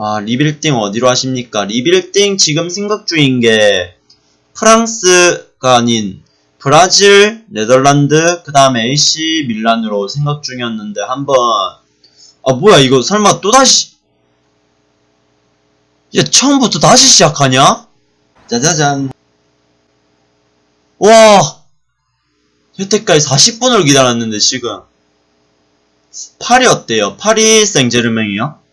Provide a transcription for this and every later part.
아, 리빌딩 어디로 하십니까? 리빌딩 지금 생각 중인 게 프랑스가 아닌 브라질, 네덜란드, 그 다음에 AC 밀란으로 생각 중이었는데 한번 아 뭐야 이거 설마 또다시 야 처음부터 다시 시작하냐? 짜자잔 와 여태까지 40분을 기다렸는데 지금 파리 어때요? 파리 생제르맹이요?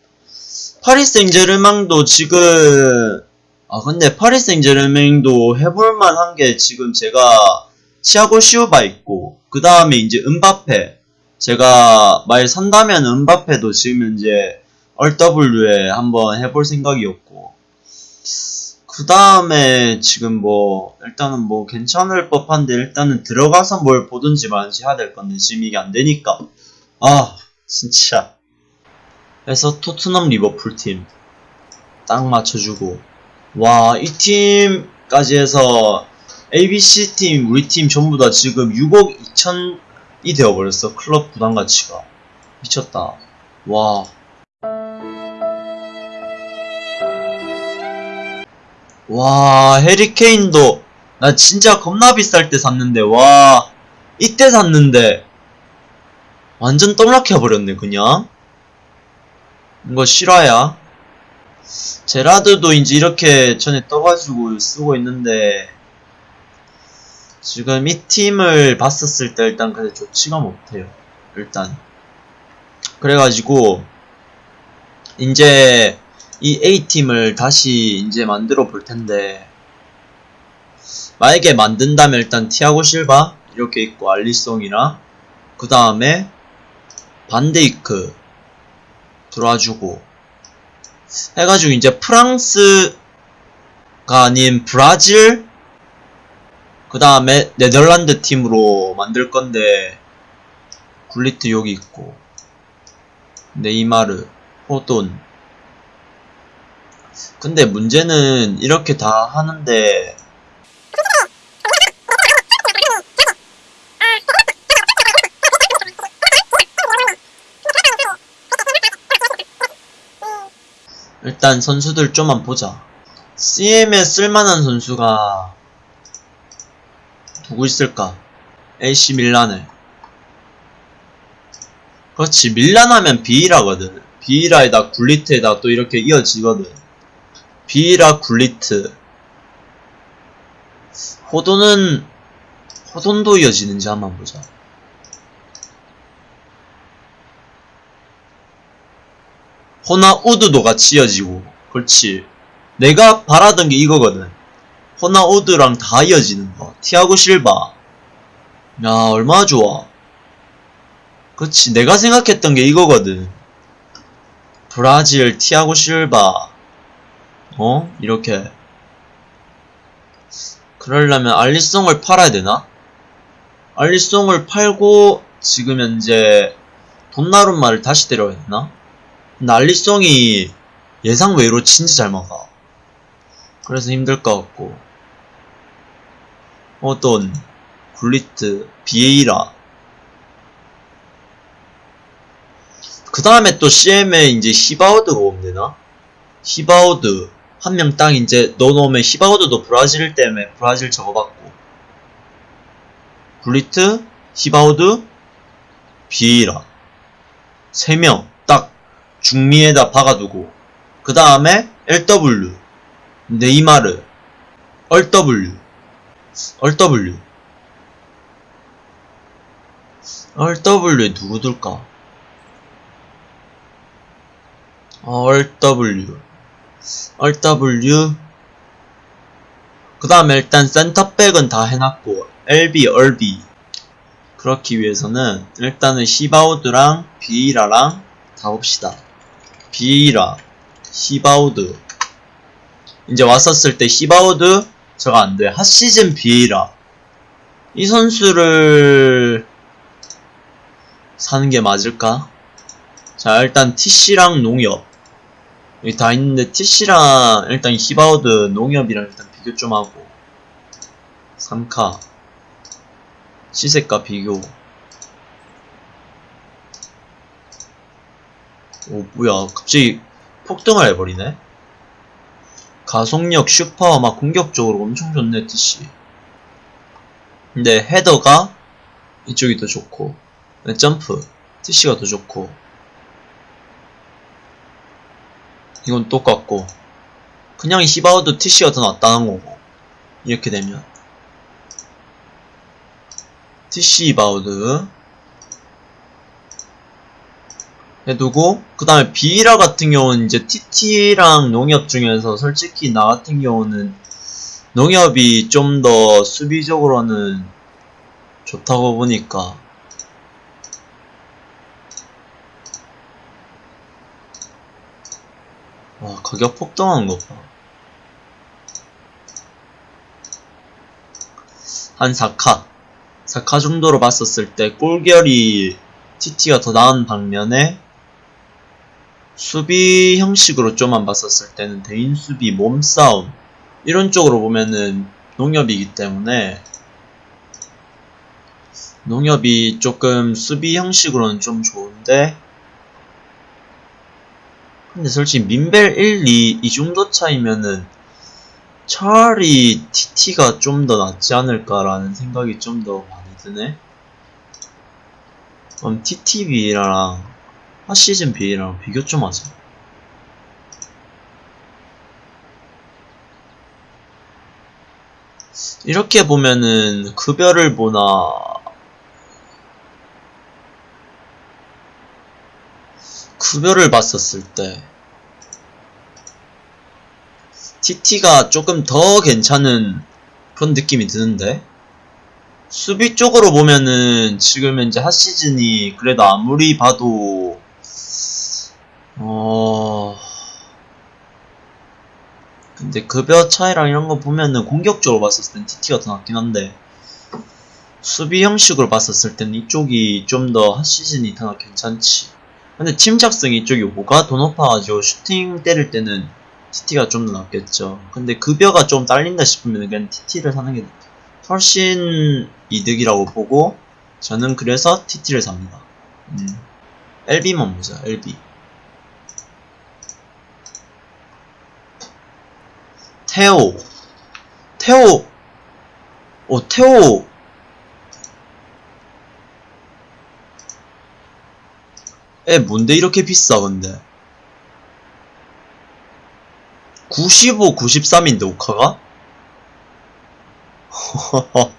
파리 생제르맹도 지금 아 근데 파리 생제르맹도 해볼만 한 게 지금 제가 치아고 시우바 있고 그 다음에 이제 은바페. 제가 말 산다면 은바페도 지금 현재 RW에 한번 해볼 생각이었고. 그 다음에 지금 뭐 일단은 뭐 괜찮을 법한데 일단은 들어가서 뭘 보든지 말든지 해야 될 건데 지금 이게 안 되니까. 아 진짜 그래서 토트넘 리버풀 팀 딱 맞춰주고 와 이 팀까지 해서 ABC 팀 우리 팀 전부 다 지금 6억 2천이 되어버렸어 클럽 부담 가치가. 미쳤다. 와. 와, 해리케인도, 나 진짜 겁나 비쌀 때 샀는데, 와, 이때 샀는데, 완전 떡락해버렸네, 그냥. 이거 실화야. 제라드도 이제 이렇게 전에 떠가지고 쓰고 있는데, 지금 이 팀을 봤었을 때 일단 그래 좋지가 못해요. 일단. 그래가지고, 이제, 이 A팀을 다시 이제 만들어 볼 텐데 만약에 만든다면 일단 티아고 실바 이렇게 있고 알리송이랑 그 다음에 반데이크 들어와주고. 해가지고 이제 프랑스가 아닌 브라질 그 다음에 네덜란드 팀으로 만들 건데 굴리트 여기 있고 네이마르 호돈. 근데 문제는 이렇게 다 하는데 일단 선수들 좀만 보자. CM에 쓸만한 선수가 누구 있을까? AC 밀란에. 그렇지 밀란 하면 비이라거든. 비이라에다 굴리트에다 또 이렇게 이어지거든. 비이라 굴리트 호돈은 호돈도 이어지는지 한번 보자 호나 우드도 같이 이어지고 그렇지. 내가 바라던 게 이거거든. 호나 우드랑 다 이어지는 거. 티아고 실바. 야 얼마나 좋아. 그렇지. 내가 생각했던 게 이거거든. 브라질 티아고 실바. 어? 이렇게. 그러려면 알리송을 팔아야 되나? 알리송을 팔고 지금 현재 돈나룸마를 다시 때려야 되나? 알리송이 예상 외로 진짜 잘 막아. 그래서 힘들 것 같고. 어떤 굴리트 비에이라. 그 다음에 또 CM에 이제 히바우드가 되나? 히바우드. 한 명 딱 이제 넣어놓으면 히바우드도 브라질 때문에 브라질 적어봤고. 굴리트, 히바우드, 비에이라. 세 명. 딱 중미에다 박아두고 그 다음에 LW 네이마르 RW RW RW에 누구 둘까? RW RW 그 다음에 일단 센터백은 다 해놨고 LB, RB 그렇기 위해서는 일단은 시바우드랑 비이라랑 다 봅시다 비이라 시바우드. 이제 왔었을 때 시바우드? 저가 안돼. 핫시즌 비이라. 이 선수를 사는 게 맞을까? 자 일단 TC랑 농협. 여기 다 있는데 TC랑 일단 히바우드 농협이랑 일단 비교 좀 하고. 3카. 시세가 비교 오 뭐야 갑자기 폭등을 해버리네. 가속력, 슈퍼, 막 공격적으로 엄청 좋네, TC. 근데 header가 이쪽이 더 좋고, 네, 점프, TC가 더 좋고, 이건 똑같고, 그냥 히바우드 TC가 더 낫다는 거고, 이렇게 되면. TC 히바우드, 해두고 그 다음에 비라 같은 경우는 이제 TT랑 농협 중에서 솔직히 나 같은 경우는 농협이 좀 더 수비적으로는 좋다고 보니까 와 가격 폭등한 거 봐. 한 4카 4카 정도로 봤었을 때 꼴결이 TT가 더 나은 반면에 수비 형식으로 좀만 봤었을 때는 대인 수비, 몸싸움 이런 쪽으로 보면은 농협이기 때문에 농협이 조금 수비 형식으로는 좀 좋은데 근데 솔직히 민벨 1, 2 이 정도 차이면은 차라리 TT가 좀 더 낫지 않을까라는 생각이 좀 더 많이 드네. 그럼 TTB랑 핫시즌 B랑 비교 좀 하자. 이렇게 보면은 급여를 보나 급여를 봤었을 때 TT가 조금 더 괜찮은 그런 느낌이 드는데 수비 쪽으로 보면은 지금 현재 핫시즌이 그래도 아무리 봐도 어. 근데 급여 차이랑 이런 거 보면은 공격적으로 봤었을 땐 TT가 더 낫긴 한데 수비 형식으로 봤었을 땐 이쪽이 좀더 핫시즌이 더 괜찮지. 근데 침착성 이쪽이 뭐가 더 높아가지고 슈팅 때릴 때는 TT가 좀 더 낫겠죠. 근데 급여가 좀 딸린다 싶으면 그냥 TT를 사는 게 훨씬 이득이라고 보고 저는 그래서 TT를 삽니다. 음. LB만 보자 LB 테오. 테오. 오 테오. 에 뭔데 이렇게 비싸 근데? 95, 93인데 오카가?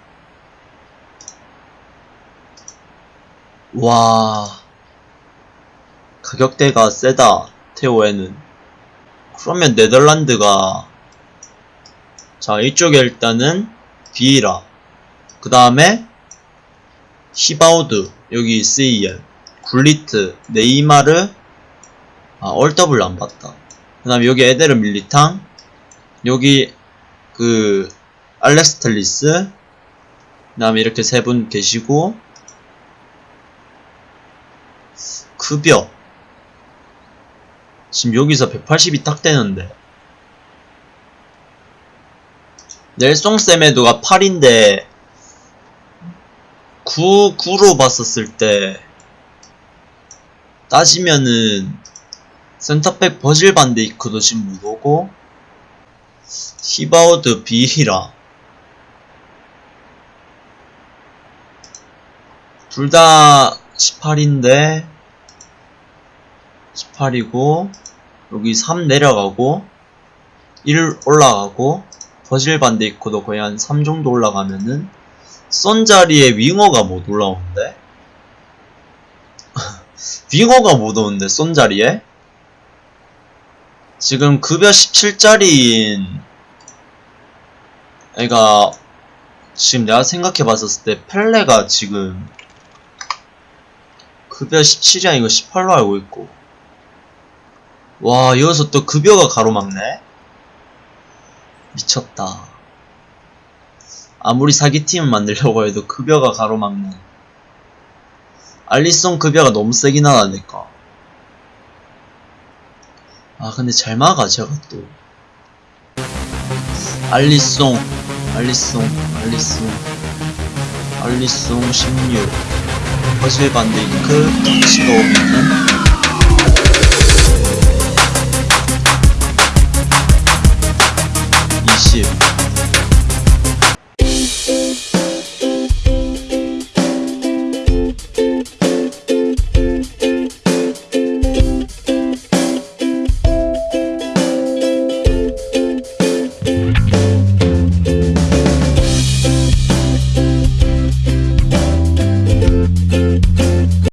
와. 가격대가 세다 테오에는. 그러면 네덜란드가 자 이쪽에 일단은 비이라. 그 다음에 히바우드 여기 스이엘 굴리트 네이마르 아 얼더블 안 봤다. 그 다음에 여기 에데르 밀리탕 여기 그 알렉스텔리스 그 다음에 이렇게 세 분 계시고 급여. 지금 여기서 180이 딱 되는데 넬송 세메도가 8인데 9, 9로 봤었을 때 따지면은 센터백 버질 반데이크도 지금 못 오고 히바우드 비히라. 둘 다 18인데 18이고 여기 3 내려가고 1 올라가고 버질 반데이크도 거의 한 3 정도 올라가면은 썬 자리에 윙어가 못 올라오는데? 윙어가 못 오는데 썬 자리에? 지금 급여 17짜리인 애가 지금 내가 생각해 봤었을 때 펠레가 지금 급여 17이 아니고 18로 알고 있고. 와 여기서 또 급여가 가로막네 미쳤다. 아무리 사기팀을 만들려고 해도 급여가 가로막네 알리송 급여가 너무 세긴 하다 니까. 아 근데 잘 막아 제가 또. 알리송 알리송 알리송. 알리송 16 허실 반데이크 시가 오면은 shit.